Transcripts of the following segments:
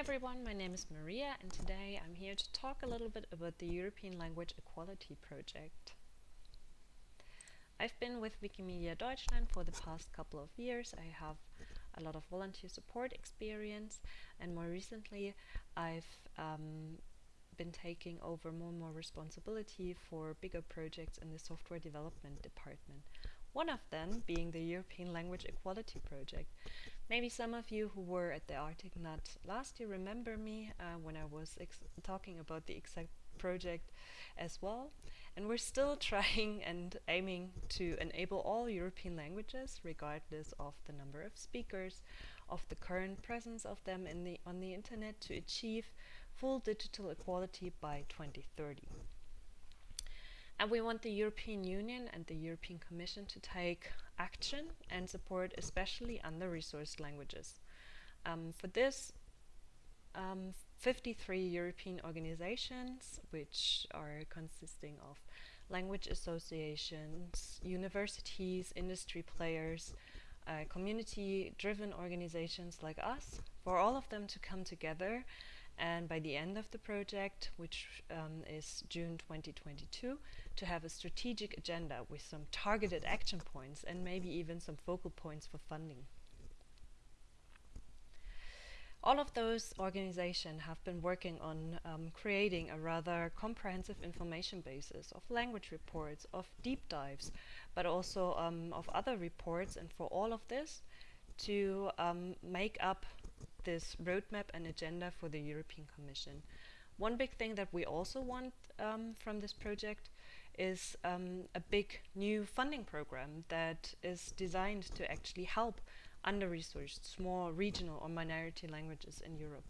everyone, my name is Maria and today I'm here to talk a little bit about the European Language Equality Project. I've been with Wikimedia Deutschland for the past couple of years. I have a lot of volunteer support experience and more recently I've um, been taking over more and more responsibility for bigger projects in the software development department. One of them being the European Language Equality Project. Maybe some of you who were at the Arctic Knot last year remember me uh, when I was talking about the exact project as well. And we're still trying and aiming to enable all European languages, regardless of the number of speakers, of the current presence of them in the, on the internet, to achieve full digital equality by 2030. And we want the European Union and the European Commission to take action and support especially under-resourced languages. Um, for this, um, 53 European organizations, which are consisting of language associations, universities, industry players, uh, community-driven organizations like us, for all of them to come together and by the end of the project, which um, is June 2022, to have a strategic agenda with some targeted action points and maybe even some focal points for funding. All of those organizations have been working on um, creating a rather comprehensive information basis of language reports, of deep dives, but also um, of other reports and for all of this to um, make up this roadmap and agenda for the European Commission. One big thing that we also want um, from this project is um, a big new funding program that is designed to actually help under-resourced small regional or minority languages in Europe.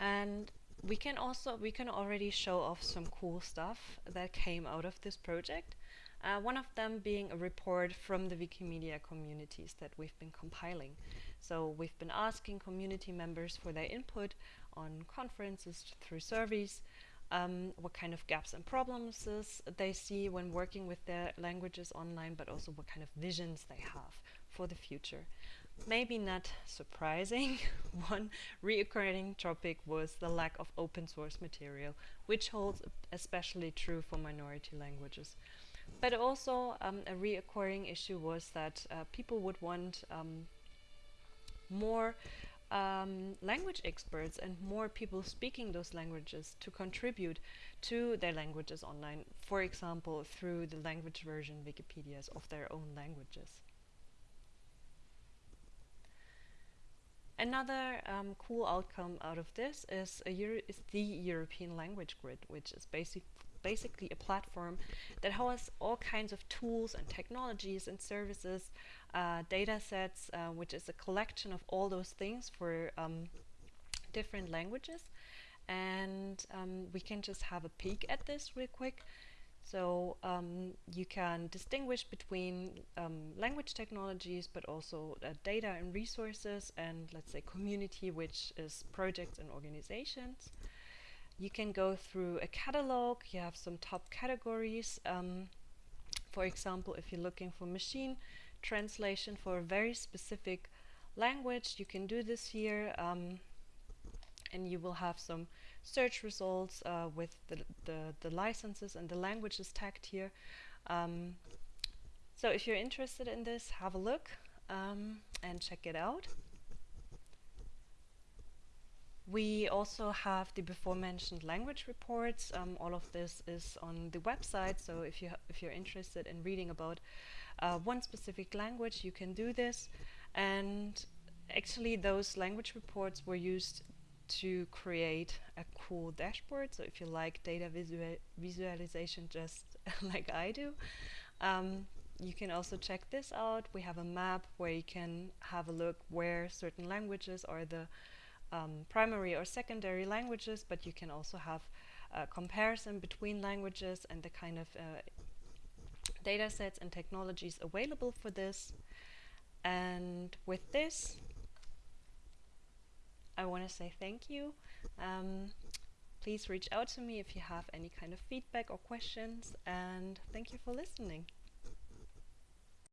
And we can also we can already show off some cool stuff that came out of this project. Uh, one of them being a report from the Wikimedia communities that we've been compiling. So we've been asking community members for their input on conferences through surveys, um, what kind of gaps and problems they see when working with their languages online, but also what kind of visions they have for the future. Maybe not surprising, one reoccurring topic was the lack of open source material, which holds especially true for minority languages. But also um, a reoccurring issue was that uh, people would want um, more um, language experts and more people speaking those languages to contribute to their languages online, for example, through the language version Wikipedias of their own languages. Another um, cool outcome out of this is, is the European Language Grid, which is basic basically a platform that has all kinds of tools and technologies and services, uh, data sets, uh, which is a collection of all those things for um, different languages. And um, we can just have a peek at this real quick. So um, you can distinguish between um, language technologies, but also uh, data and resources, and let's say community, which is projects and organizations. You can go through a catalog, you have some top categories. Um, for example, if you're looking for machine translation for a very specific language, you can do this here um, and you will have some search results uh, with the, the, the, licenses and the languages tagged here. Um, so if you're interested in this, have a look um, and check it out. We also have the before mentioned language reports. Um, all of this is on the website, so if you if you're interested in reading about uh, one specific language, you can do this. And actually, those language reports were used to create a cool dashboard. So if you like data visual visualization, just like I do, um, you can also check this out. We have a map where you can have a look where certain languages are the um, primary or secondary languages, but you can also have a comparison between languages and the kind of uh, data sets and technologies available for this. And with this, I want to say thank you. Um, please reach out to me if you have any kind of feedback or questions, and thank you for listening.